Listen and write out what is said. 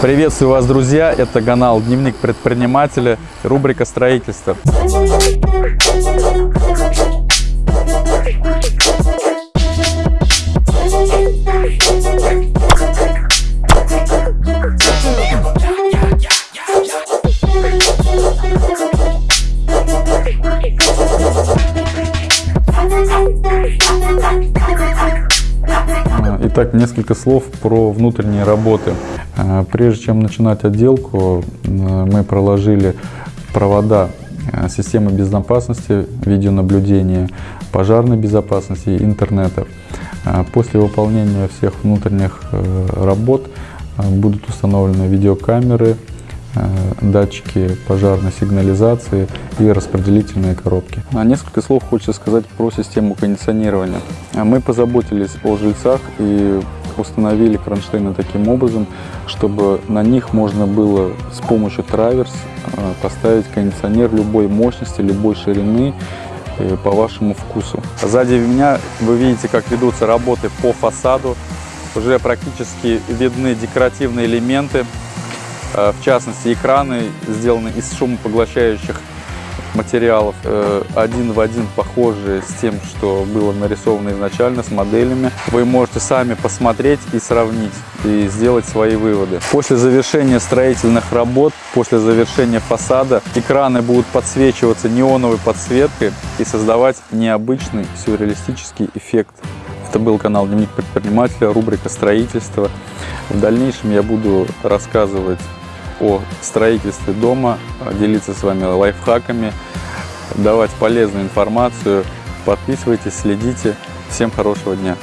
Приветствую вас, друзья! Это канал Дневник предпринимателя, рубрика строительства. Итак, несколько слов про внутренние работы. Э, прежде чем начинать отделку, э, мы проложили провода э, системы безопасности, видеонаблюдения, пожарной безопасности и интернета. После выполнения всех внутренних работ будут установлены видеокамеры, датчики пожарной сигнализации и распределительные коробки. А несколько слов хочется сказать про систему кондиционирования. Мы позаботились о жильцах и установили кронштейны таким образом, чтобы на них можно было с помощью траверс э, поставить кондиционер любой мощности, любой ширины э, по вашему вкусу. Сзади меня вы видите, как ведутся работы по фасаду. Уже практически видны декоративные элементы, э, в частности экраны сделаны из шумопоглощающих материалов э, один в один похожие с тем, что было нарисовано изначально, с моделями. Вы можете сами посмотреть и сравнить, и сделать свои выводы. После завершения строительных работ, после завершения фасада, экраны будут подсвечиваться неоновой подсветкой и создавать необычный сюрреалистический эффект. Это был канал Дневник предпринимателя, рубрика строительства. В дальнейшем я буду рассказывать о строительстве дома, делиться с вами лайфхаками, давать полезную информацию. Подписывайтесь, следите. Всем хорошего дня!